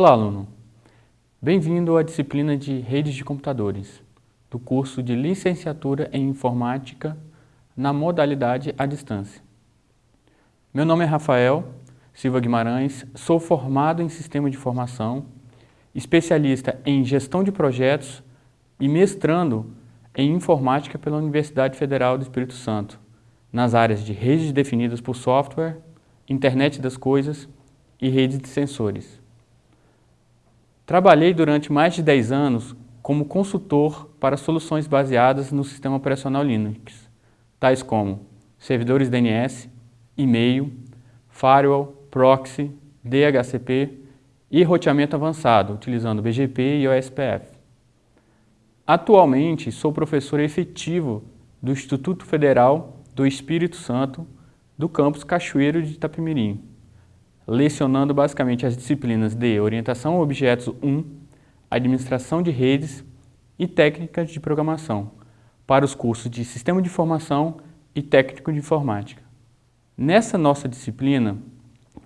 Olá, aluno! Bem-vindo à disciplina de Redes de Computadores, do curso de Licenciatura em Informática na modalidade à distância. Meu nome é Rafael Silva Guimarães, sou formado em Sistema de Informação, especialista em Gestão de Projetos e mestrando em Informática pela Universidade Federal do Espírito Santo, nas áreas de redes definidas por software, internet das coisas e redes de sensores. Trabalhei durante mais de 10 anos como consultor para soluções baseadas no sistema operacional Linux, tais como servidores DNS, e-mail, firewall, proxy, DHCP e roteamento avançado, utilizando BGP e OSPF. Atualmente, sou professor efetivo do Instituto Federal do Espírito Santo do campus Cachoeiro de Itapemirim, lecionando basicamente as disciplinas de Orientação a Objetos 1, Administração de Redes e Técnicas de Programação, para os cursos de Sistema de Informação e Técnico de Informática. Nessa nossa disciplina,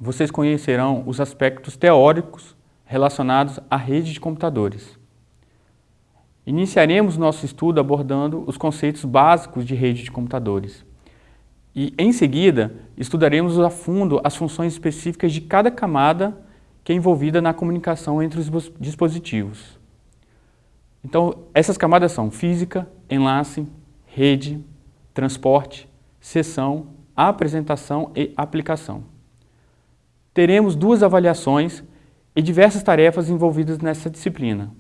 vocês conhecerão os aspectos teóricos relacionados à rede de computadores. Iniciaremos nosso estudo abordando os conceitos básicos de rede de computadores. E, em seguida, estudaremos a fundo as funções específicas de cada camada que é envolvida na comunicação entre os dispositivos. Então, essas camadas são física, enlace, rede, transporte, sessão, apresentação e aplicação. Teremos duas avaliações e diversas tarefas envolvidas nessa disciplina.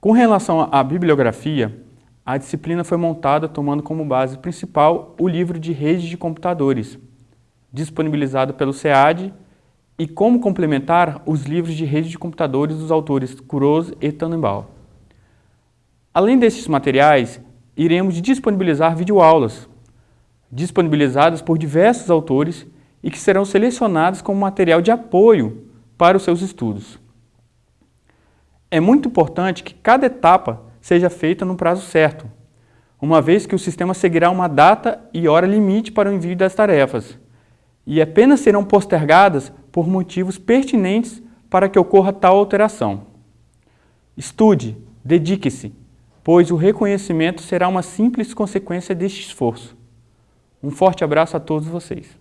Com relação à bibliografia, a disciplina foi montada tomando como base principal o livro de rede de computadores, disponibilizado pelo SEAD, e como complementar os livros de rede de computadores dos autores Kuroz e Tannenbaum. Além desses materiais, iremos disponibilizar videoaulas, disponibilizadas por diversos autores e que serão selecionados como material de apoio para os seus estudos. É muito importante que cada etapa seja feita no prazo certo, uma vez que o sistema seguirá uma data e hora limite para o envio das tarefas, e apenas serão postergadas por motivos pertinentes para que ocorra tal alteração. Estude, dedique-se, pois o reconhecimento será uma simples consequência deste esforço. Um forte abraço a todos vocês.